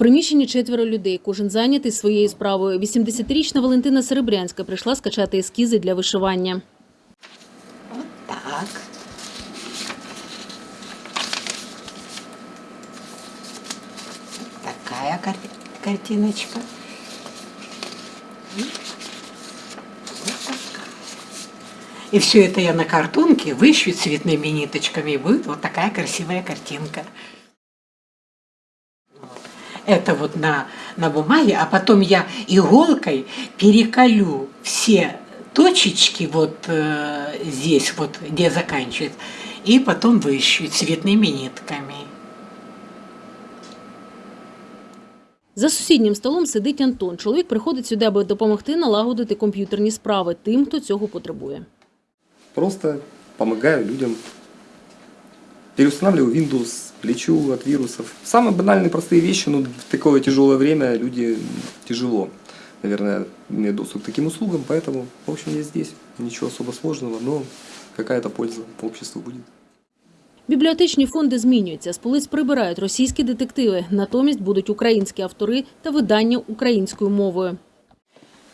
приміщенні четверо людей, кожен зайнятий своєю справою. 80-річна Валентина Серебрянська прийшла скачати ескізи для вишивання. Вот так. Такая кар- картиночка. И вот такая. И все это я на картонке вышью цветными ниточками, и будет вот такая красивая картинка. Это вот на, на бумаге, а потом я иголкой переколю все точечки вот э, здесь, вот где заканчивает, и потом вышью цветными нитками. За сусіднім столом сидить Антон. Чоловік приходить сюди, аби допомогти налагодити комп'ютерні справи тим, хто цього потребує. Просто помогаю людям. Переустанавливаю Windows, лечу от вирусов. Самые банальные, простые вещи, но в такое тяжелое время люди тяжело, наверное, имеют доступ к таким услугам, поэтому, в общем, я здесь. Ничего особо сложного, но какая-то польза обществу будет. Бібліотечні фонди змінюються. З полиць прибирають російські детективи. Натомість будуть українські автори та видання українською мовою.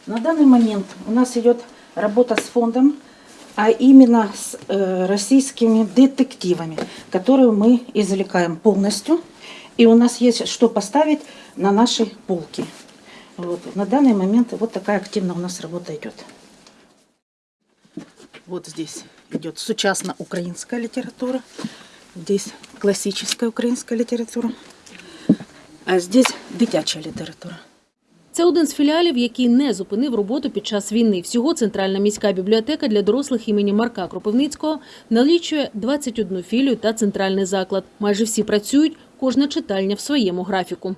На данный момент у нас идет работа с фондом, а именно с э, российскими детективами, которые мы извлекаем полностью. И у нас есть что поставить на наши полки. Вот. На данный момент вот такая активная у нас работа идет. Вот здесь идет сучасно украинская литература, здесь классическая украинская литература, а здесь дитячая литература. Це один з філіалів, який не зупинив роботу під час війни. Всього центральна міська бібліотека для дорослих імені Марка Кропивницького налічує 21 філію та центральний заклад. Майже всі працюють, кожна читальня в своєму графіку.